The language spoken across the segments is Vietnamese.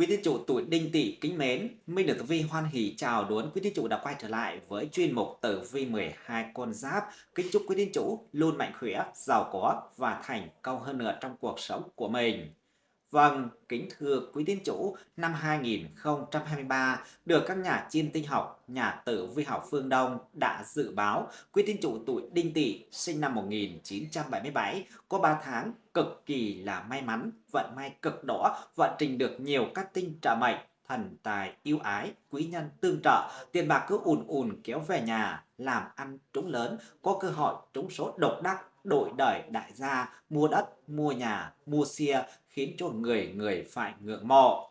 Quý tín chủ tuổi Đinh Tỵ kính mến, Minh được Tử Vi hoan hỷ chào đón quý tín chủ đã quay trở lại với chuyên mục Tử Vi 12 con giáp. Kính chúc quý tín chủ luôn mạnh khỏe, giàu có và thành công hơn nữa trong cuộc sống của mình. Vâng, kính thưa quý tín chủ, năm 2023 được các nhà chiêm tinh học, nhà tử vi học phương Đông đã dự báo quý tín chủ tuổi Đinh Tỵ sinh năm 1977 có 3 tháng cực kỳ là may mắn, vận may cực đỏ, vận trình được nhiều các tinh trợ mệnh, thần tài yêu ái, quý nhân tương trợ, tiền bạc cứ ùn ùn kéo về nhà, làm ăn trúng lớn, có cơ hội trúng số độc đắc đổi đời đại gia, mua đất, mua nhà, mua xe khiến cho người người phải ngưỡng mộ.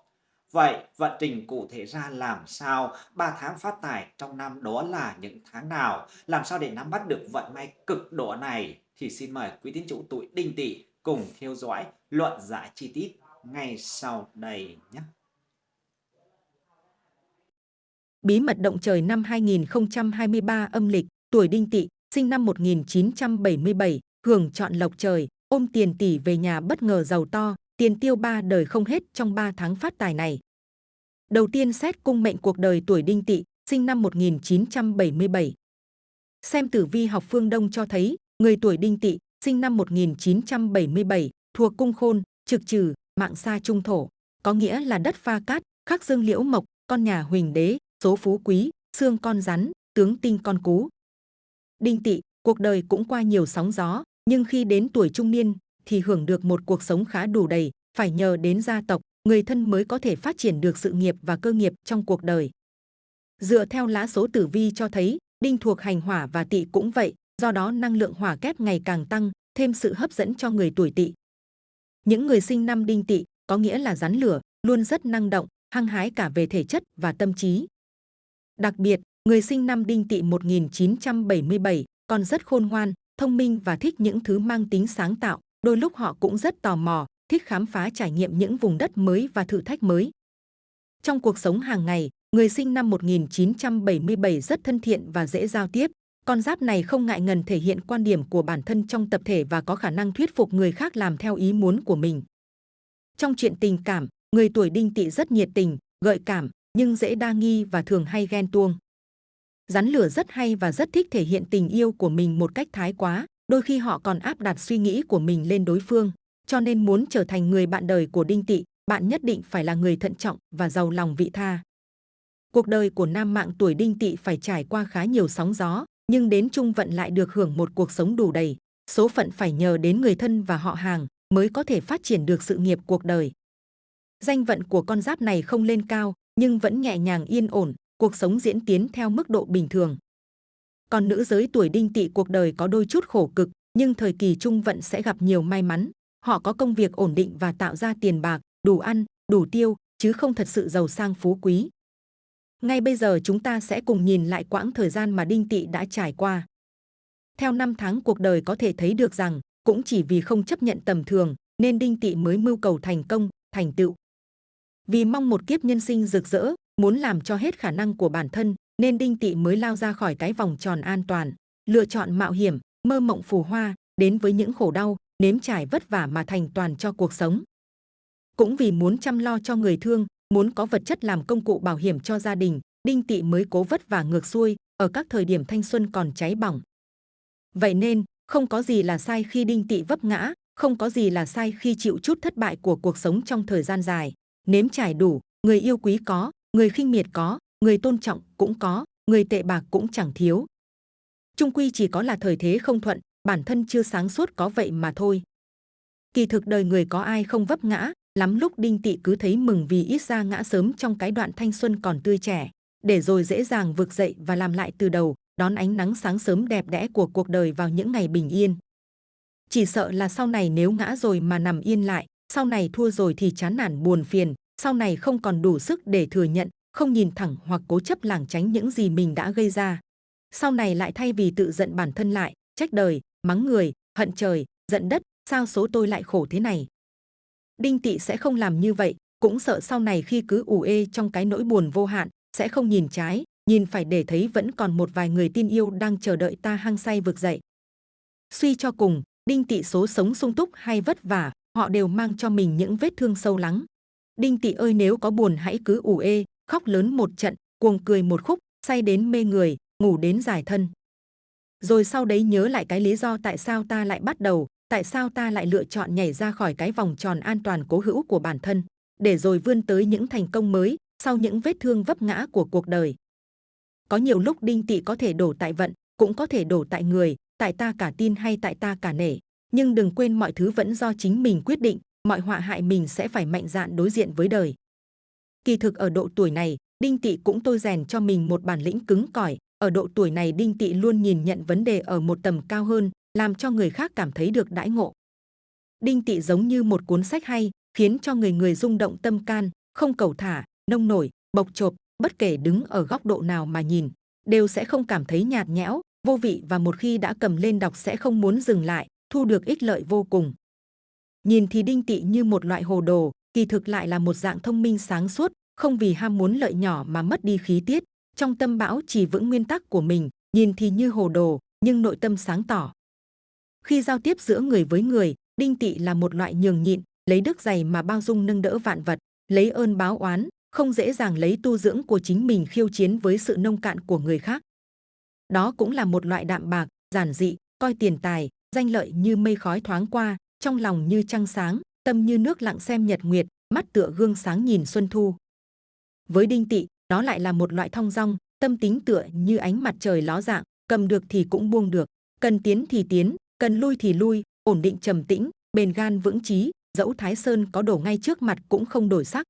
Vậy vận trình cụ thể ra làm sao? 3 tháng phát tài trong năm đó là những tháng nào? Làm sao để nắm bắt được vận may cực độ này? Thì xin mời quý tín chủ tuổi đinh tỵ cùng theo dõi luận giải chi tiết ngay sau đây nhé. Bí mật động trời năm 2023 âm lịch, tuổi đinh tỵ, sinh năm 1977, hưởng chọn lộc trời, ôm tiền tỷ về nhà bất ngờ giàu to, tiền tiêu ba đời không hết trong 3 tháng phát tài này. Đầu tiên xét cung mệnh cuộc đời tuổi đinh tỵ, sinh năm 1977. Xem tử vi học phương Đông cho thấy, người tuổi đinh tỵ, sinh năm 1977, thuộc cung khôn, trực trừ, mạng xa trung thổ, có nghĩa là đất pha cát, khắc dương liễu mộc, con nhà huỳnh đế, số phú quý, xương con rắn, tướng tinh con cú. Đinh Tị, cuộc đời cũng qua nhiều sóng gió, nhưng khi đến tuổi trung niên thì hưởng được một cuộc sống khá đủ đầy, phải nhờ đến gia tộc, người thân mới có thể phát triển được sự nghiệp và cơ nghiệp trong cuộc đời. Dựa theo lá số tử vi cho thấy, đinh thuộc hành hỏa và tỵ cũng vậy, do đó năng lượng hỏa kép ngày càng tăng, thêm sự hấp dẫn cho người tuổi tỵ. Những người sinh năm đinh tỵ có nghĩa là rắn lửa, luôn rất năng động, hăng hái cả về thể chất và tâm trí. Đặc biệt, người sinh năm đinh tỵ 1977 còn rất khôn ngoan, thông minh và thích những thứ mang tính sáng tạo. Đôi lúc họ cũng rất tò mò, thích khám phá trải nghiệm những vùng đất mới và thử thách mới. Trong cuộc sống hàng ngày, người sinh năm 1977 rất thân thiện và dễ giao tiếp. Con giáp này không ngại ngần thể hiện quan điểm của bản thân trong tập thể và có khả năng thuyết phục người khác làm theo ý muốn của mình. Trong chuyện tình cảm, người tuổi đinh tỵ rất nhiệt tình, gợi cảm, nhưng dễ đa nghi và thường hay ghen tuông. Rắn lửa rất hay và rất thích thể hiện tình yêu của mình một cách thái quá, đôi khi họ còn áp đặt suy nghĩ của mình lên đối phương. Cho nên muốn trở thành người bạn đời của Đinh Tỵ, bạn nhất định phải là người thận trọng và giàu lòng vị tha. Cuộc đời của nam mạng tuổi Đinh Tỵ phải trải qua khá nhiều sóng gió, nhưng đến trung vận lại được hưởng một cuộc sống đủ đầy. Số phận phải nhờ đến người thân và họ hàng mới có thể phát triển được sự nghiệp cuộc đời. Danh vận của con giáp này không lên cao, nhưng vẫn nhẹ nhàng yên ổn, cuộc sống diễn tiến theo mức độ bình thường. Còn nữ giới tuổi đinh tỵ cuộc đời có đôi chút khổ cực, nhưng thời kỳ trung vận sẽ gặp nhiều may mắn. Họ có công việc ổn định và tạo ra tiền bạc, đủ ăn, đủ tiêu, chứ không thật sự giàu sang phú quý. Ngay bây giờ chúng ta sẽ cùng nhìn lại quãng thời gian mà đinh Tị đã trải qua. Theo năm tháng cuộc đời có thể thấy được rằng, cũng chỉ vì không chấp nhận tầm thường, nên đinh Tị mới mưu cầu thành công, thành tựu. Vì mong một kiếp nhân sinh rực rỡ, muốn làm cho hết khả năng của bản thân, nên Đinh Tị mới lao ra khỏi cái vòng tròn an toàn, lựa chọn mạo hiểm, mơ mộng phù hoa, đến với những khổ đau, nếm trải vất vả mà thành toàn cho cuộc sống. Cũng vì muốn chăm lo cho người thương, muốn có vật chất làm công cụ bảo hiểm cho gia đình, Đinh Tỵ mới cố vất vả ngược xuôi ở các thời điểm thanh xuân còn cháy bỏng. Vậy nên, không có gì là sai khi Đinh Tỵ vấp ngã, không có gì là sai khi chịu chút thất bại của cuộc sống trong thời gian dài. Nếm trải đủ, người yêu quý có, người khinh miệt có, người tôn trọng cũng có, người tệ bạc cũng chẳng thiếu. Trung quy chỉ có là thời thế không thuận, bản thân chưa sáng suốt có vậy mà thôi. Kỳ thực đời người có ai không vấp ngã, lắm lúc đinh tị cứ thấy mừng vì ít ra ngã sớm trong cái đoạn thanh xuân còn tươi trẻ, để rồi dễ dàng vực dậy và làm lại từ đầu, đón ánh nắng sáng sớm đẹp đẽ của cuộc đời vào những ngày bình yên. Chỉ sợ là sau này nếu ngã rồi mà nằm yên lại, sau này thua rồi thì chán nản buồn phiền, sau này không còn đủ sức để thừa nhận, không nhìn thẳng hoặc cố chấp lảng tránh những gì mình đã gây ra. Sau này lại thay vì tự giận bản thân lại, trách đời, mắng người, hận trời, giận đất, sao số tôi lại khổ thế này. Đinh Tị sẽ không làm như vậy, cũng sợ sau này khi cứ ủ ê trong cái nỗi buồn vô hạn, sẽ không nhìn trái, nhìn phải để thấy vẫn còn một vài người tin yêu đang chờ đợi ta hăng say vực dậy. Suy cho cùng, Đinh Tị số sống sung túc hay vất vả, họ đều mang cho mình những vết thương sâu lắng. Đinh Tị ơi nếu có buồn hãy cứ ủ ê, khóc lớn một trận, cuồng cười một khúc, say đến mê người, ngủ đến giải thân. Rồi sau đấy nhớ lại cái lý do tại sao ta lại bắt đầu, tại sao ta lại lựa chọn nhảy ra khỏi cái vòng tròn an toàn cố hữu của bản thân, để rồi vươn tới những thành công mới, sau những vết thương vấp ngã của cuộc đời. Có nhiều lúc đinh tị có thể đổ tại vận, cũng có thể đổ tại người, tại ta cả tin hay tại ta cả nể. Nhưng đừng quên mọi thứ vẫn do chính mình quyết định, mọi họa hại mình sẽ phải mạnh dạn đối diện với đời. Kỳ thực ở độ tuổi này, Đinh Tị cũng tôi rèn cho mình một bản lĩnh cứng cỏi. Ở độ tuổi này Đinh Tị luôn nhìn nhận vấn đề ở một tầm cao hơn, làm cho người khác cảm thấy được đãi ngộ. Đinh Tị giống như một cuốn sách hay, khiến cho người người rung động tâm can, không cầu thả, nông nổi, bộc chộp, bất kể đứng ở góc độ nào mà nhìn, đều sẽ không cảm thấy nhạt nhẽo, vô vị và một khi đã cầm lên đọc sẽ không muốn dừng lại, thu được ích lợi vô cùng. Nhìn thì đinh tị như một loại hồ đồ, kỳ thực lại là một dạng thông minh sáng suốt, không vì ham muốn lợi nhỏ mà mất đi khí tiết, trong tâm bão chỉ vững nguyên tắc của mình, nhìn thì như hồ đồ, nhưng nội tâm sáng tỏ. Khi giao tiếp giữa người với người, đinh tị là một loại nhường nhịn, lấy đức dày mà bao dung nâng đỡ vạn vật, lấy ơn báo oán, không dễ dàng lấy tu dưỡng của chính mình khiêu chiến với sự nông cạn của người khác. Đó cũng là một loại đạm bạc, giản dị, coi tiền tài, danh lợi như mây khói thoáng qua, trong lòng như trăng sáng, tâm như nước lặng xem nhật nguyệt, mắt tựa gương sáng nhìn xuân thu. Với đinh tị, đó lại là một loại thong dong, tâm tính tựa như ánh mặt trời ló dạng, cầm được thì cũng buông được, cần tiến thì tiến, cần lui thì lui, ổn định trầm tĩnh, bền gan vững chí, dẫu Thái Sơn có đổ ngay trước mặt cũng không đổi sắc.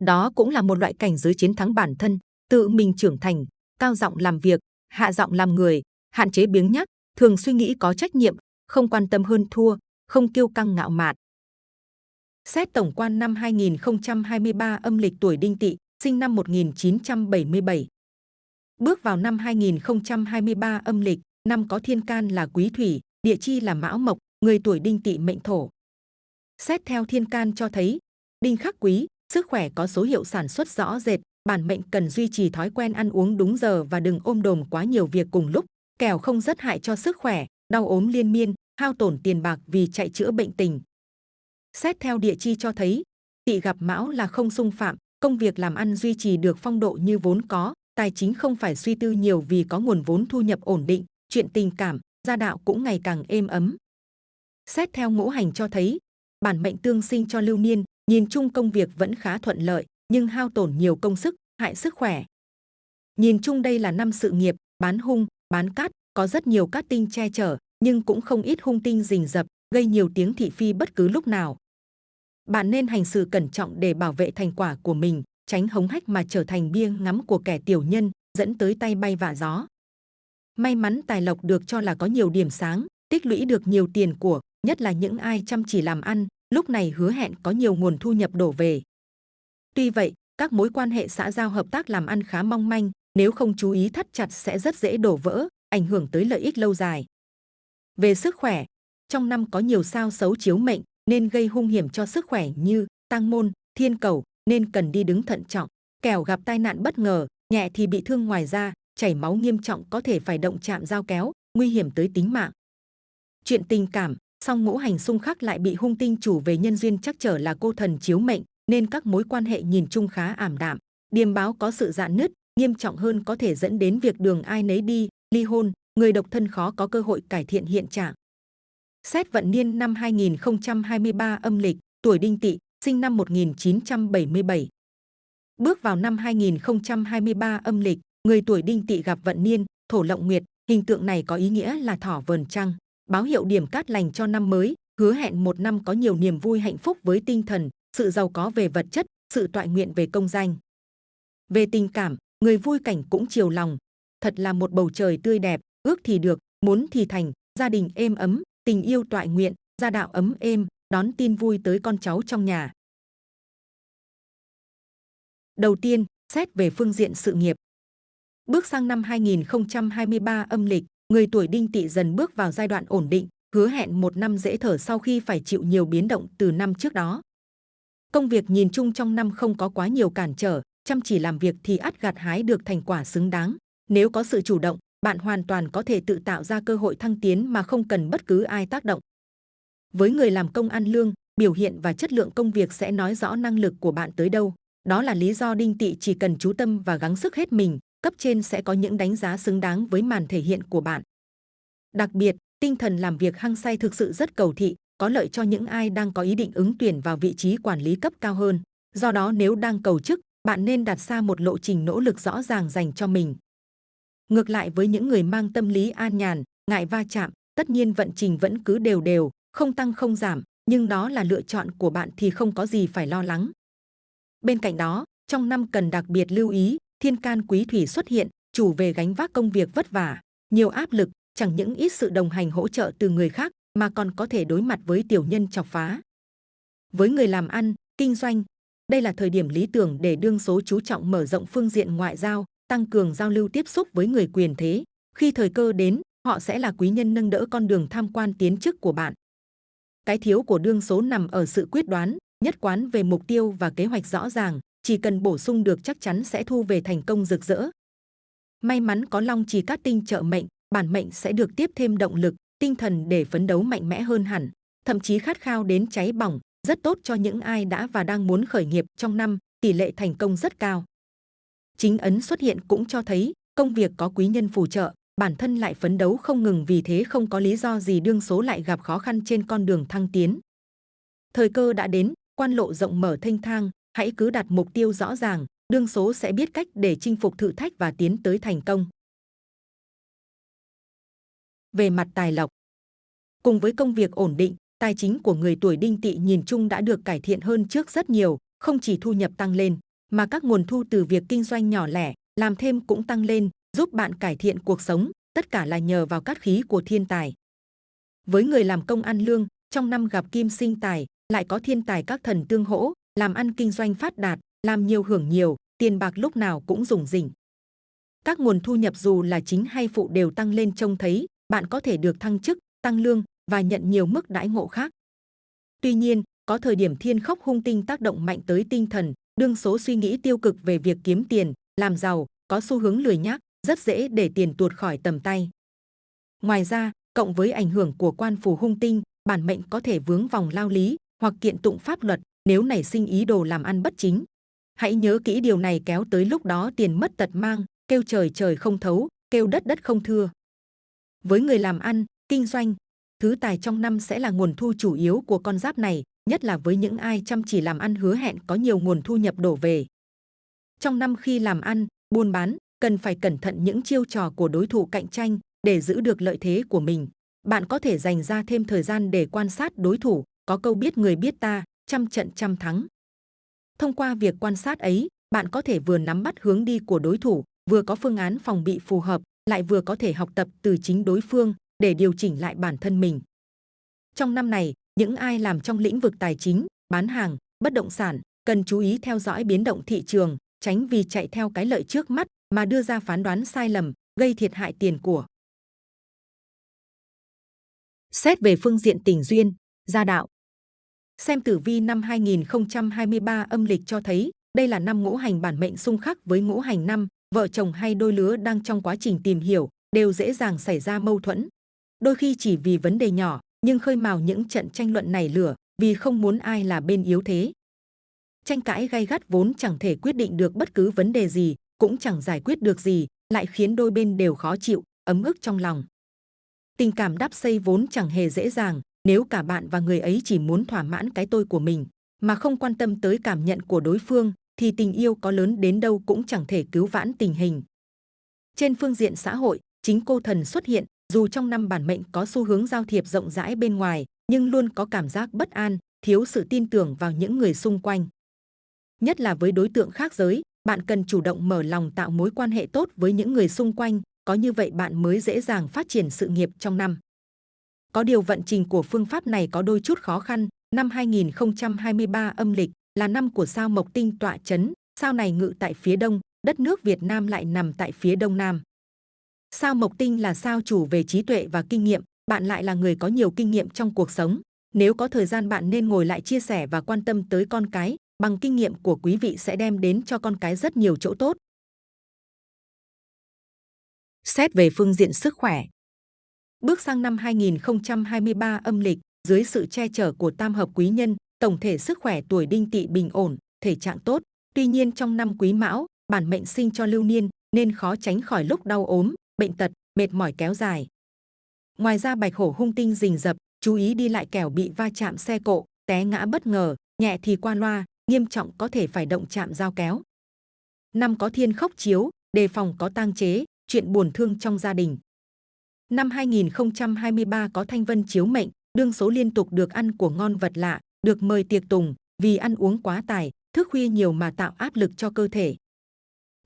Đó cũng là một loại cảnh giới chiến thắng bản thân, tự mình trưởng thành, cao giọng làm việc, hạ giọng làm người, hạn chế biếng nhác, thường suy nghĩ có trách nhiệm, không quan tâm hơn thua, không kiêu căng ngạo mạn. Xét tổng quan năm 2023 âm lịch tuổi Đinh Tỵ, sinh năm 1977. Bước vào năm 2023 âm lịch, năm có thiên can là quý thủy, địa chi là mão mộc, người tuổi Đinh Tỵ mệnh thổ. Xét theo thiên can cho thấy, Đinh khắc quý, sức khỏe có số hiệu sản xuất rõ rệt, bản mệnh cần duy trì thói quen ăn uống đúng giờ và đừng ôm đồm quá nhiều việc cùng lúc, kẻo không rất hại cho sức khỏe, đau ốm liên miên, hao tổn tiền bạc vì chạy chữa bệnh tình. Xét theo địa chi cho thấy, tỵ gặp mão là không xung phạm, công việc làm ăn duy trì được phong độ như vốn có, tài chính không phải suy tư nhiều vì có nguồn vốn thu nhập ổn định, chuyện tình cảm, gia đạo cũng ngày càng êm ấm. Xét theo ngũ hành cho thấy, bản mệnh tương sinh cho lưu niên, nhìn chung công việc vẫn khá thuận lợi, nhưng hao tổn nhiều công sức, hại sức khỏe. Nhìn chung đây là năm sự nghiệp, bán hung, bán cát, có rất nhiều cát tinh che chở, nhưng cũng không ít hung tinh rình rập, gây nhiều tiếng thị phi bất cứ lúc nào. Bạn nên hành sự cẩn trọng để bảo vệ thành quả của mình, tránh hống hách mà trở thành bia ngắm của kẻ tiểu nhân, dẫn tới tay bay vạ gió. May mắn tài lộc được cho là có nhiều điểm sáng, tích lũy được nhiều tiền của, nhất là những ai chăm chỉ làm ăn, lúc này hứa hẹn có nhiều nguồn thu nhập đổ về. Tuy vậy, các mối quan hệ xã giao hợp tác làm ăn khá mong manh, nếu không chú ý thắt chặt sẽ rất dễ đổ vỡ, ảnh hưởng tới lợi ích lâu dài. Về sức khỏe, trong năm có nhiều sao xấu chiếu mệnh nên gây hung hiểm cho sức khỏe như tăng môn, thiên cầu nên cần đi đứng thận trọng, kẻo gặp tai nạn bất ngờ, nhẹ thì bị thương ngoài da, chảy máu nghiêm trọng có thể phải động chạm dao kéo, nguy hiểm tới tính mạng. Chuyện tình cảm, song ngũ hành xung khắc lại bị hung tinh chủ về nhân duyên chắc trở là cô thần chiếu mệnh, nên các mối quan hệ nhìn chung khá ảm đạm. Điềm báo có sự dạn nứt, nghiêm trọng hơn có thể dẫn đến việc đường ai nấy đi, ly hôn, người độc thân khó có cơ hội cải thiện hiện trạng. Xét vận niên năm 2023 âm lịch, tuổi Đinh Tỵ, sinh năm 1977. Bước vào năm 2023 âm lịch, người tuổi Đinh Tỵ gặp vận niên, thổ lộng nguyệt, hình tượng này có ý nghĩa là thỏ vờn trăng, báo hiệu điểm cát lành cho năm mới, hứa hẹn một năm có nhiều niềm vui hạnh phúc với tinh thần, sự giàu có về vật chất, sự toại nguyện về công danh. Về tình cảm, người vui cảnh cũng chiều lòng, thật là một bầu trời tươi đẹp, ước thì được, muốn thì thành, gia đình êm ấm, tình yêu toại nguyện, gia đạo ấm êm, đón tin vui tới con cháu trong nhà. Đầu tiên, xét về phương diện sự nghiệp. Bước sang năm 2023 âm lịch, người tuổi đinh tỵ dần bước vào giai đoạn ổn định, hứa hẹn một năm dễ thở sau khi phải chịu nhiều biến động từ năm trước đó. Công việc nhìn chung trong năm không có quá nhiều cản trở, chăm chỉ làm việc thì ắt gặt hái được thành quả xứng đáng. Nếu có sự chủ động, bạn hoàn toàn có thể tự tạo ra cơ hội thăng tiến mà không cần bất cứ ai tác động. Với người làm công ăn lương, biểu hiện và chất lượng công việc sẽ nói rõ năng lực của bạn tới đâu. Đó là lý do đinh tỵ chỉ cần chú tâm và gắng sức hết mình, cấp trên sẽ có những đánh giá xứng đáng với màn thể hiện của bạn. Đặc biệt, tinh thần làm việc hăng say thực sự rất cầu thị, có lợi cho những ai đang có ý định ứng tuyển vào vị trí quản lý cấp cao hơn. Do đó nếu đang cầu chức, bạn nên đặt ra một lộ trình nỗ lực rõ ràng dành cho mình. Ngược lại với những người mang tâm lý an nhàn, ngại va chạm, tất nhiên vận trình vẫn cứ đều đều, không tăng không giảm, nhưng đó là lựa chọn của bạn thì không có gì phải lo lắng. Bên cạnh đó, trong năm cần đặc biệt lưu ý, thiên can quý thủy xuất hiện, chủ về gánh vác công việc vất vả, nhiều áp lực, chẳng những ít sự đồng hành hỗ trợ từ người khác mà còn có thể đối mặt với tiểu nhân chọc phá. Với người làm ăn, kinh doanh, đây là thời điểm lý tưởng để đương số chú trọng mở rộng phương diện ngoại giao, tăng cường giao lưu tiếp xúc với người quyền thế. Khi thời cơ đến, họ sẽ là quý nhân nâng đỡ con đường tham quan tiến chức của bạn. Cái thiếu của đương số nằm ở sự quyết đoán, nhất quán về mục tiêu và kế hoạch rõ ràng, chỉ cần bổ sung được chắc chắn sẽ thu về thành công rực rỡ. May mắn có long trì cát tinh trợ mệnh, bản mệnh sẽ được tiếp thêm động lực, tinh thần để phấn đấu mạnh mẽ hơn hẳn, thậm chí khát khao đến cháy bỏng, rất tốt cho những ai đã và đang muốn khởi nghiệp trong năm, tỷ lệ thành công rất cao. Chính ấn xuất hiện cũng cho thấy công việc có quý nhân phù trợ, bản thân lại phấn đấu không ngừng vì thế không có lý do gì đương số lại gặp khó khăn trên con đường thăng tiến. Thời cơ đã đến, quan lộ rộng mở thanh thang, hãy cứ đặt mục tiêu rõ ràng, đương số sẽ biết cách để chinh phục thử thách và tiến tới thành công. Về mặt tài lộc, cùng với công việc ổn định, tài chính của người tuổi đinh tỵ nhìn chung đã được cải thiện hơn trước rất nhiều, không chỉ thu nhập tăng lên, mà các nguồn thu từ việc kinh doanh nhỏ lẻ, làm thêm cũng tăng lên, giúp bạn cải thiện cuộc sống, tất cả là nhờ vào cát khí của thiên tài. Với người làm công ăn lương, trong năm gặp kim sinh tài, lại có thiên tài các thần tương hỗ, làm ăn kinh doanh phát đạt, làm nhiều hưởng nhiều, tiền bạc lúc nào cũng dùng rỉnh. Các nguồn thu nhập dù là chính hay phụ đều tăng lên trông thấy, bạn có thể được thăng chức, tăng lương và nhận nhiều mức đãi ngộ khác. Tuy nhiên, có thời điểm thiên khốc hung tinh tác động mạnh tới tinh thần, đương số suy nghĩ tiêu cực về việc kiếm tiền, làm giàu, có xu hướng lười nhác, rất dễ để tiền tuột khỏi tầm tay. Ngoài ra, cộng với ảnh hưởng của quan phù hung tinh, bản mệnh có thể vướng vòng lao lý hoặc kiện tụng pháp luật nếu nảy sinh ý đồ làm ăn bất chính. Hãy nhớ kỹ điều này kéo tới lúc đó tiền mất tật mang, kêu trời trời không thấu, kêu đất đất không thưa. Với người làm ăn, kinh doanh, thứ tài trong năm sẽ là nguồn thu chủ yếu của con giáp này, nhất là với những ai chăm chỉ làm ăn hứa hẹn có nhiều nguồn thu nhập đổ về. Trong năm khi làm ăn, buôn bán, cần phải cẩn thận những chiêu trò của đối thủ cạnh tranh để giữ được lợi thế của mình. Bạn có thể dành ra thêm thời gian để quan sát đối thủ, có câu biết người biết ta, trăm trận trăm thắng. Thông qua việc quan sát ấy, bạn có thể vừa nắm bắt hướng đi của đối thủ, vừa có phương án phòng bị phù hợp, lại vừa có thể học tập từ chính đối phương để điều chỉnh lại bản thân mình. Trong năm này, những ai làm trong lĩnh vực tài chính, bán hàng, bất động sản cần chú ý theo dõi biến động thị trường, tránh vì chạy theo cái lợi trước mắt mà đưa ra phán đoán sai lầm, gây thiệt hại tiền của. Xét về phương diện tình duyên, gia đạo. Xem tử vi năm 2023 âm lịch cho thấy đây là năm ngũ hành bản mệnh xung khắc với ngũ hành năm, vợ chồng hay đôi lứa đang trong quá trình tìm hiểu, đều dễ dàng xảy ra mâu thuẫn. Đôi khi chỉ vì vấn đề nhỏ, nhưng khơi mào những trận tranh luận này lửa vì không muốn ai là bên yếu thế. Tranh cãi gay gắt vốn chẳng thể quyết định được bất cứ vấn đề gì, cũng chẳng giải quyết được gì, lại khiến đôi bên đều khó chịu, ấm ức trong lòng. Tình cảm đắp xây vốn chẳng hề dễ dàng, nếu cả bạn và người ấy chỉ muốn thỏa mãn cái tôi của mình, mà không quan tâm tới cảm nhận của đối phương, thì tình yêu có lớn đến đâu cũng chẳng thể cứu vãn tình hình. Trên phương diện xã hội, chính cô thần xuất hiện, dù trong năm bản mệnh có xu hướng giao thiệp rộng rãi bên ngoài, nhưng luôn có cảm giác bất an, thiếu sự tin tưởng vào những người xung quanh. Nhất là với đối tượng khác giới, bạn cần chủ động mở lòng tạo mối quan hệ tốt với những người xung quanh, có như vậy bạn mới dễ dàng phát triển sự nghiệp trong năm. Có điều vận trình của phương pháp này có đôi chút khó khăn, năm 2023 âm lịch là năm của sao Mộc Tinh tọa chấn, sao này ngự tại phía đông, đất nước Việt Nam lại nằm tại phía đông nam. Sao Mộc Tinh là sao chủ về trí tuệ và kinh nghiệm, bạn lại là người có nhiều kinh nghiệm trong cuộc sống. Nếu có thời gian bạn nên ngồi lại chia sẻ và quan tâm tới con cái, bằng kinh nghiệm của quý vị sẽ đem đến cho con cái rất nhiều chỗ tốt. Xét về phương diện sức khỏe. Bước sang năm 2023 âm lịch, dưới sự che chở của tam hợp quý nhân, tổng thể sức khỏe tuổi đinh tỵ bình ổn, thể trạng tốt. Tuy nhiên trong năm quý mão, bản mệnh sinh cho lưu niên nên khó tránh khỏi lúc đau ốm, bệnh tật, mệt mỏi kéo dài. Ngoài ra bạch hổ hung tinh rình rập, chú ý đi lại kẻo bị va chạm xe cộ, té ngã bất ngờ, nhẹ thì qua loa, nghiêm trọng có thể phải động chạm dao kéo. Năm có thiên khốc chiếu, đề phòng có tang chế, chuyện buồn thương trong gia đình. Năm 2023 có thanh vân chiếu mệnh, đương số liên tục được ăn của ngon vật lạ, được mời tiệc tùng, vì ăn uống quá tài, thức khuya nhiều mà tạo áp lực cho cơ thể.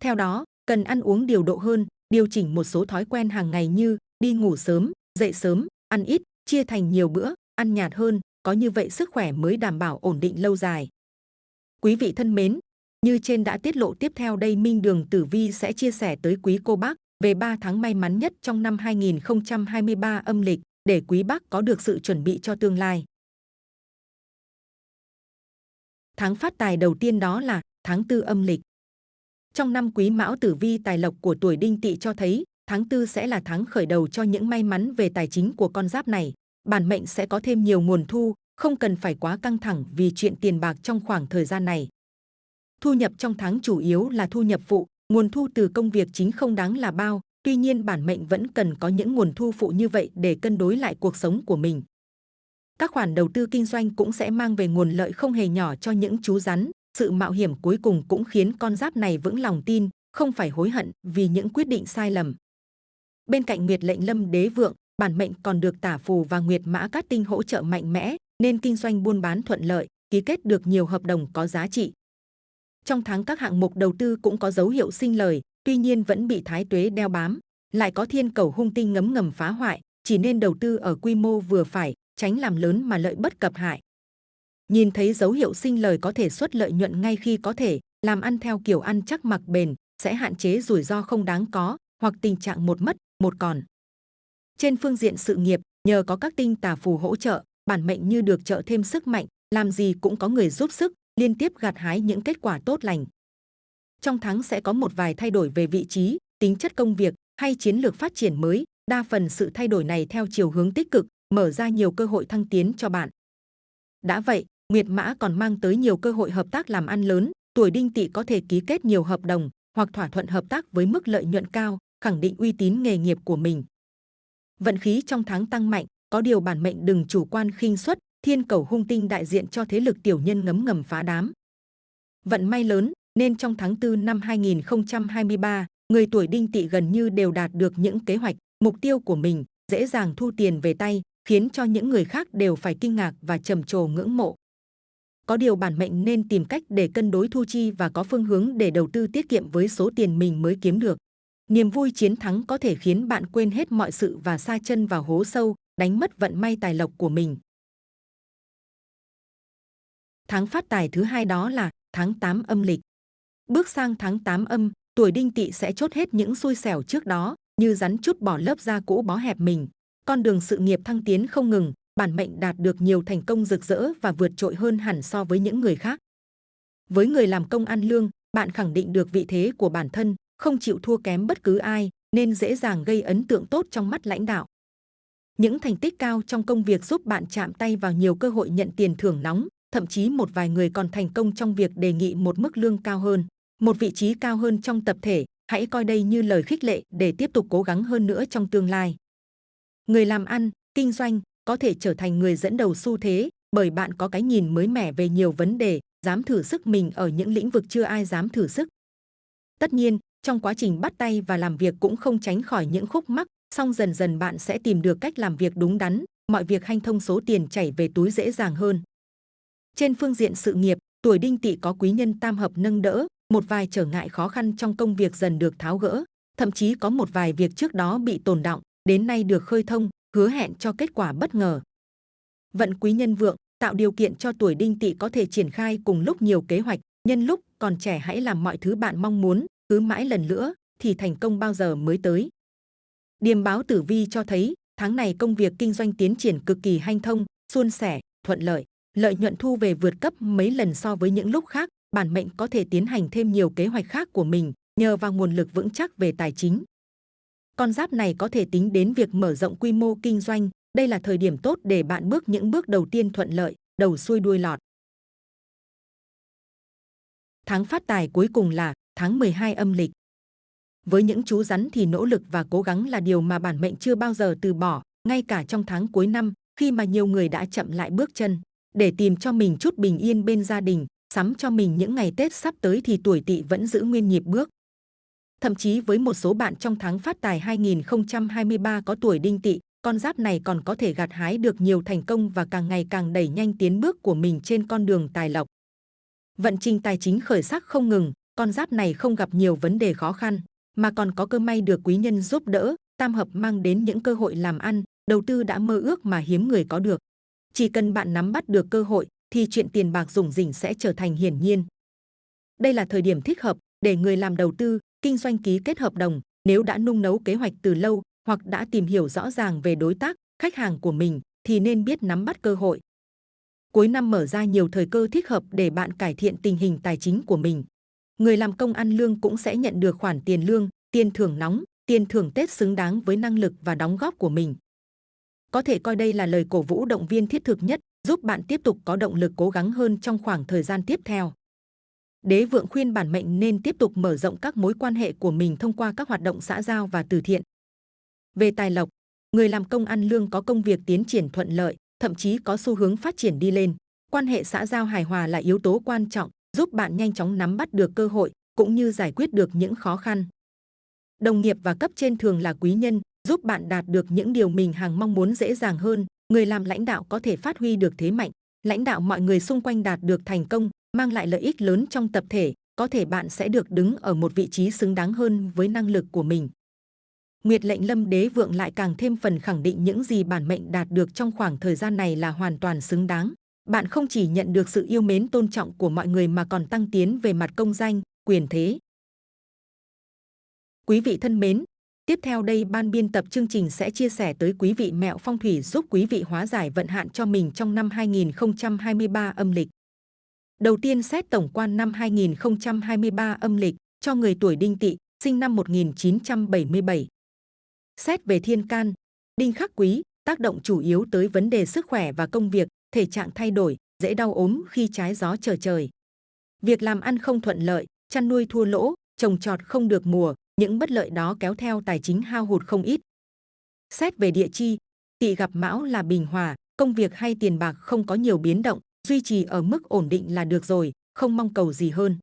Theo đó, cần ăn uống điều độ hơn, điều chỉnh một số thói quen hàng ngày như đi ngủ sớm, dậy sớm, ăn ít, chia thành nhiều bữa, ăn nhạt hơn, có như vậy sức khỏe mới đảm bảo ổn định lâu dài. Quý vị thân mến, như trên đã tiết lộ tiếp theo đây Minh Đường Tử Vi sẽ chia sẻ tới quý cô bác về 3 tháng may mắn nhất trong năm 2023 âm lịch để quý bác có được sự chuẩn bị cho tương lai. Tháng phát tài đầu tiên đó là tháng tư âm lịch. Trong năm quý mão tử vi tài lộc của tuổi đinh tỵ cho thấy tháng tư sẽ là tháng khởi đầu cho những may mắn về tài chính của con giáp này. Bản mệnh sẽ có thêm nhiều nguồn thu, không cần phải quá căng thẳng vì chuyện tiền bạc trong khoảng thời gian này. Thu nhập trong tháng chủ yếu là thu nhập phụ, nguồn thu từ công việc chính không đáng là bao, tuy nhiên bản mệnh vẫn cần có những nguồn thu phụ như vậy để cân đối lại cuộc sống của mình. Các khoản đầu tư kinh doanh cũng sẽ mang về nguồn lợi không hề nhỏ cho những chú rắn. Sự mạo hiểm cuối cùng cũng khiến con giáp này vững lòng tin, không phải hối hận vì những quyết định sai lầm. Bên cạnh Nguyệt lệnh lâm đế vượng, bản mệnh còn được tả phù và Nguyệt mã cát tinh hỗ trợ mạnh mẽ, nên kinh doanh buôn bán thuận lợi, ký kết được nhiều hợp đồng có giá trị. Trong tháng các hạng mục đầu tư cũng có dấu hiệu sinh lời, tuy nhiên vẫn bị thái tuế đeo bám, lại có thiên cầu hung tinh ngấm ngầm phá hoại, chỉ nên đầu tư ở quy mô vừa phải, tránh làm lớn mà lợi bất cập hại. Nhìn thấy dấu hiệu sinh lời có thể xuất lợi nhuận ngay khi có thể, làm ăn theo kiểu ăn chắc mặc bền, sẽ hạn chế rủi ro không đáng có, hoặc tình trạng một mất, một còn. Trên phương diện sự nghiệp, nhờ có các tinh tà phù hỗ trợ, bản mệnh như được trợ thêm sức mạnh, làm gì cũng có người giúp sức, liên tiếp gặt hái những kết quả tốt lành. Trong tháng sẽ có một vài thay đổi về vị trí, tính chất công việc hay chiến lược phát triển mới, đa phần sự thay đổi này theo chiều hướng tích cực, mở ra nhiều cơ hội thăng tiến cho bạn. Đã vậy, Nguyệt Mã còn mang tới nhiều cơ hội hợp tác làm ăn lớn, tuổi đinh tỵ có thể ký kết nhiều hợp đồng hoặc thỏa thuận hợp tác với mức lợi nhuận cao, khẳng định uy tín nghề nghiệp của mình. Vận khí trong tháng tăng mạnh, có điều bản mệnh đừng chủ quan khinh suất, thiên cầu hung tinh đại diện cho thế lực tiểu nhân ngấm ngầm phá đám. Vận may lớn, nên trong tháng 4 năm 2023, người tuổi đinh tỵ gần như đều đạt được những kế hoạch, mục tiêu của mình, dễ dàng thu tiền về tay, khiến cho những người khác đều phải kinh ngạc và trầm trồ ngưỡng mộ. Có điều bản mệnh nên tìm cách để cân đối thu chi và có phương hướng để đầu tư tiết kiệm với số tiền mình mới kiếm được. Niềm vui chiến thắng có thể khiến bạn quên hết mọi sự và sa chân vào hố sâu, đánh mất vận may tài lộc của mình. Tháng phát tài thứ hai đó là tháng 8 âm lịch. Bước sang tháng 8 âm, tuổi đinh tỵ sẽ chốt hết những xui xẻo trước đó, như rắn chút bỏ lớp da cũ bó hẹp mình. Con đường sự nghiệp thăng tiến không ngừng, bản mệnh đạt được nhiều thành công rực rỡ và vượt trội hơn hẳn so với những người khác. Với người làm công ăn lương, bạn khẳng định được vị thế của bản thân, không chịu thua kém bất cứ ai, nên dễ dàng gây ấn tượng tốt trong mắt lãnh đạo. Những thành tích cao trong công việc giúp bạn chạm tay vào nhiều cơ hội nhận tiền thưởng nóng, thậm chí một vài người còn thành công trong việc đề nghị một mức lương cao hơn, một vị trí cao hơn trong tập thể. Hãy coi đây như lời khích lệ để tiếp tục cố gắng hơn nữa trong tương lai. Người làm ăn, kinh doanh có thể trở thành người dẫn đầu xu thế bởi bạn có cái nhìn mới mẻ về nhiều vấn đề, dám thử sức mình ở những lĩnh vực chưa ai dám thử sức. Tất nhiên, trong quá trình bắt tay và làm việc cũng không tránh khỏi những khúc mắc, song dần dần bạn sẽ tìm được cách làm việc đúng đắn, mọi việc hanh thông số tiền chảy về túi dễ dàng hơn. Trên phương diện sự nghiệp, tuổi đinh tỵ có quý nhân tam hợp nâng đỡ, một vài trở ngại khó khăn trong công việc dần được tháo gỡ, thậm chí có một vài việc trước đó bị tồn động, đến nay được khơi thông, hứa hẹn cho kết quả bất ngờ. Vận quý nhân vượng tạo điều kiện cho tuổi đinh tỵ có thể triển khai cùng lúc nhiều kế hoạch, nhân lúc còn trẻ hãy làm mọi thứ bạn mong muốn, cứ mãi lần nữa thì thành công bao giờ mới tới. Điềm báo tử vi cho thấy tháng này công việc kinh doanh tiến triển cực kỳ hanh thông, suôn sẻ, thuận lợi, lợi nhuận thu về vượt cấp mấy lần so với những lúc khác, bản mệnh có thể tiến hành thêm nhiều kế hoạch khác của mình nhờ vào nguồn lực vững chắc về tài chính. Con giáp này có thể tính đến việc mở rộng quy mô kinh doanh, đây là thời điểm tốt để bạn bước những bước đầu tiên thuận lợi, đầu xuôi đuôi lọt. tháng phát tài cuối cùng là tháng 12 âm lịch. Với những chú rắn thì nỗ lực và cố gắng là điều mà bản mệnh chưa bao giờ từ bỏ, ngay cả trong tháng cuối năm, khi mà nhiều người đã chậm lại bước chân, để tìm cho mình chút bình yên bên gia đình, sắm cho mình những ngày Tết sắp tới thì tuổi tỵ vẫn giữ nguyên nhịp bước. Thậm chí với một số bạn trong tháng phát tài 2023 có tuổi đinh tỵ, con giáp này còn có thể gặt hái được nhiều thành công và càng ngày càng đẩy nhanh tiến bước của mình trên con đường tài lộc. Vận trình tài chính khởi sắc không ngừng, con giáp này không gặp nhiều vấn đề khó khăn, mà còn có cơ may được quý nhân giúp đỡ, tam hợp mang đến những cơ hội làm ăn, đầu tư đã mơ ước mà hiếm người có được. Chỉ cần bạn nắm bắt được cơ hội, thì chuyện tiền bạc rủng rỉnh sẽ trở thành hiển nhiên. Đây là thời điểm thích hợp để người làm đầu tư, kinh doanh ký kết hợp đồng, nếu đã nung nấu kế hoạch từ lâu hoặc đã tìm hiểu rõ ràng về đối tác, khách hàng của mình thì nên biết nắm bắt cơ hội. Cuối năm mở ra nhiều thời cơ thích hợp để bạn cải thiện tình hình tài chính của mình. Người làm công ăn lương cũng sẽ nhận được khoản tiền lương, tiền thưởng nóng, tiền thưởng Tết xứng đáng với năng lực và đóng góp của mình. Có thể coi đây là lời cổ vũ động viên thiết thực nhất, giúp bạn tiếp tục có động lực cố gắng hơn trong khoảng thời gian tiếp theo. Đế vượng khuyên bản mệnh nên tiếp tục mở rộng các mối quan hệ của mình thông qua các hoạt động xã giao và từ thiện. Về tài lộc, người làm công ăn lương có công việc tiến triển thuận lợi, thậm chí có xu hướng phát triển đi lên. Quan hệ xã giao hài hòa là yếu tố quan trọng, giúp bạn nhanh chóng nắm bắt được cơ hội cũng như giải quyết được những khó khăn. Đồng nghiệp và cấp trên thường là quý nhân, giúp bạn đạt được những điều mình hàng mong muốn dễ dàng hơn. Người làm lãnh đạo có thể phát huy được thế mạnh, lãnh đạo mọi người xung quanh đạt được thành công, mang lại lợi ích lớn trong tập thể. Có thể bạn sẽ được đứng ở một vị trí xứng đáng hơn với năng lực của mình. Nguyệt lệnh lâm đế vượng lại càng thêm phần khẳng định những gì bản mệnh đạt được trong khoảng thời gian này là hoàn toàn xứng đáng. Bạn không chỉ nhận được sự yêu mến tôn trọng của mọi người mà còn tăng tiến về mặt công danh, quyền thế. Quý vị thân mến, tiếp theo đây ban biên tập chương trình sẽ chia sẻ tới quý vị mẹo phong thủy giúp quý vị hóa giải vận hạn cho mình trong năm 2023 âm lịch. Đầu tiên xét tổng quan năm 2023 âm lịch cho người tuổi đinh tỵ, sinh năm 1977. Xét về thiên can, đinh khắc quý, tác động chủ yếu tới vấn đề sức khỏe và công việc, thể trạng thay đổi, dễ đau ốm khi trái gió trở trời. Việc làm ăn không thuận lợi, chăn nuôi thua lỗ, trồng trọt không được mùa, những bất lợi đó kéo theo tài chính hao hụt không ít. Xét về địa chi, tỵ gặp mão là bình hòa, công việc hay tiền bạc không có nhiều biến động, duy trì ở mức ổn định là được rồi, không mong cầu gì hơn.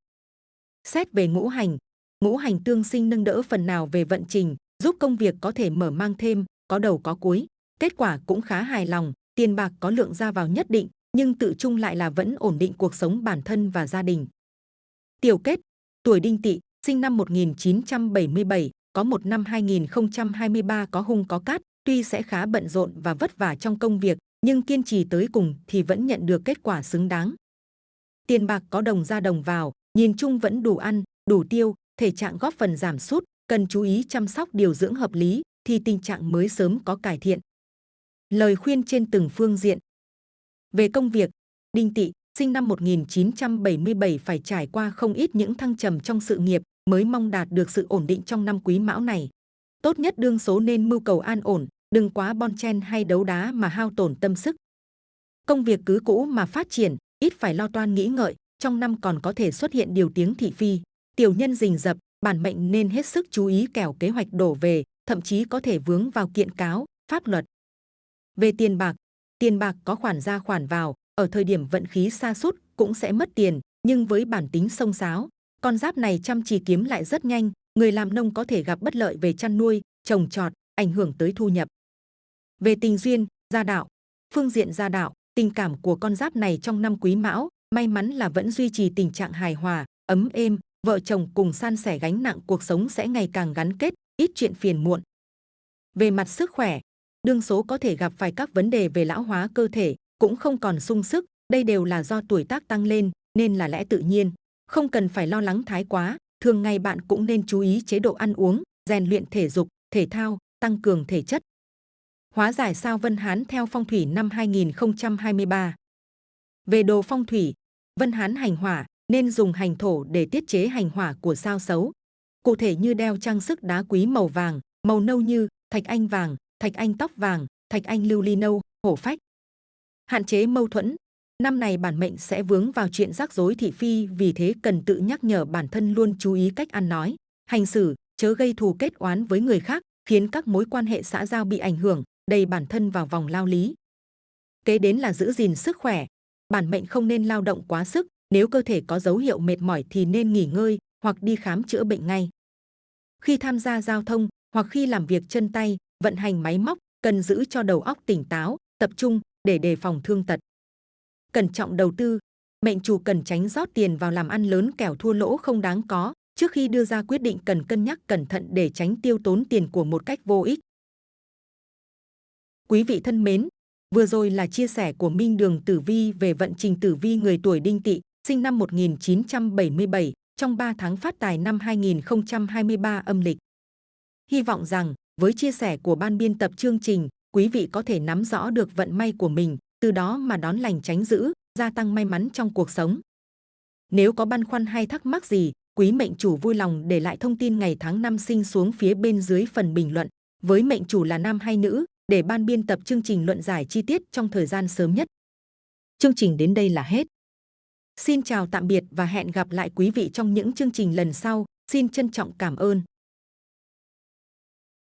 Xét về ngũ hành, ngũ hành tương sinh nâng đỡ phần nào về vận trình, giúp công việc có thể mở mang thêm, có đầu có cuối. Kết quả cũng khá hài lòng, tiền bạc có lượng ra vào nhất định, nhưng tự chung lại là vẫn ổn định cuộc sống bản thân và gia đình. Tiểu kết, tuổi đinh tỵ, sinh năm 1977, có một năm 2023 có hung có cát, tuy sẽ khá bận rộn và vất vả trong công việc, nhưng kiên trì tới cùng thì vẫn nhận được kết quả xứng đáng. Tiền bạc có đồng ra đồng vào, nhìn chung vẫn đủ ăn, đủ tiêu, thể trạng góp phần giảm sút, cần chú ý chăm sóc điều dưỡng hợp lý thì tình trạng mới sớm có cải thiện. Lời khuyên trên từng phương diện. Về công việc, Đinh Tị sinh năm 1977 phải trải qua không ít những thăng trầm trong sự nghiệp mới mong đạt được sự ổn định trong năm quý mão này. Tốt nhất đương số nên mưu cầu an ổn, đừng quá bon chen hay đấu đá mà hao tổn tâm sức. Công việc cứ cũ mà phát triển, ít phải lo toan nghĩ ngợi, trong năm còn có thể xuất hiện điều tiếng thị phi. Tiểu nhân rình rập, bản mệnh nên hết sức chú ý kẻo kế hoạch đổ về, thậm chí có thể vướng vào kiện cáo, pháp luật. Về tiền bạc, tiền bạc có khoản ra khoản vào, ở thời điểm vận khí xa sút cũng sẽ mất tiền, nhưng với bản tính sông sáo, con giáp này chăm chỉ kiếm lại rất nhanh, người làm nông có thể gặp bất lợi về chăn nuôi, trồng trọt, ảnh hưởng tới thu nhập. Về tình duyên, gia đạo, phương diện gia đạo, tình cảm của con giáp này trong năm quý mão, may mắn là vẫn duy trì tình trạng hài hòa, ấm êm, vợ chồng cùng san sẻ gánh nặng cuộc sống sẽ ngày càng gắn kết, ít chuyện phiền muộn. Về mặt sức khỏe, đương số có thể gặp phải các vấn đề về lão hóa cơ thể, cũng không còn sung sức, đây đều là do tuổi tác tăng lên, nên là lẽ tự nhiên. Không cần phải lo lắng thái quá, thường ngày bạn cũng nên chú ý chế độ ăn uống, rèn luyện thể dục, thể thao, tăng cường thể chất. Hóa giải sao Vân Hán theo phong thủy năm 2023 Về đồ phong thủy, Vân Hán hành hỏa, nên dùng hành thổ để tiết chế hành hỏa của sao xấu. Cụ thể như đeo trang sức đá quý màu vàng, màu nâu như thạch anh vàng, thạch anh tóc vàng, thạch anh lưu ly nâu, hổ phách. Hạn chế mâu thuẫn, Năm này bản mệnh sẽ vướng vào chuyện rắc rối thị phi vì thế cần tự nhắc nhở bản thân luôn chú ý cách ăn nói, hành xử, chớ gây thù kết oán với người khác, khiến các mối quan hệ xã giao bị ảnh hưởng, đầy bản thân vào vòng lao lý. Kế đến là giữ gìn sức khỏe. Bản mệnh không nên lao động quá sức, nếu cơ thể có dấu hiệu mệt mỏi thì nên nghỉ ngơi hoặc đi khám chữa bệnh ngay. Khi tham gia giao thông hoặc khi làm việc chân tay, vận hành máy móc, cần giữ cho đầu óc tỉnh táo, tập trung để đề phòng thương tật. Cẩn trọng đầu tư, mệnh chủ cần tránh rót tiền vào làm ăn lớn kẻo thua lỗ không đáng có. Trước khi đưa ra quyết định cần cân nhắc cẩn thận để tránh tiêu tốn tiền của một cách vô ích. Quý vị thân mến, vừa rồi là chia sẻ của Minh Đường Tử Vi về vận trình tử vi người tuổi đinh tỵ, sinh năm 1977, trong 3 tháng phát tài năm 2023 âm lịch. Hy vọng rằng, với chia sẻ của ban biên tập chương trình, quý vị có thể nắm rõ được vận may của mình, từ đó mà đón lành tránh dữ, gia tăng may mắn trong cuộc sống. Nếu có băn khoăn hay thắc mắc gì, quý mệnh chủ vui lòng để lại thông tin ngày tháng năm sinh xuống phía bên dưới phần bình luận. Với mệnh chủ là nam hay nữ, để ban biên tập chương trình luận giải chi tiết trong thời gian sớm nhất. Chương trình đến đây là hết. Xin chào tạm biệt và hẹn gặp lại quý vị trong những chương trình lần sau. Xin trân trọng cảm ơn.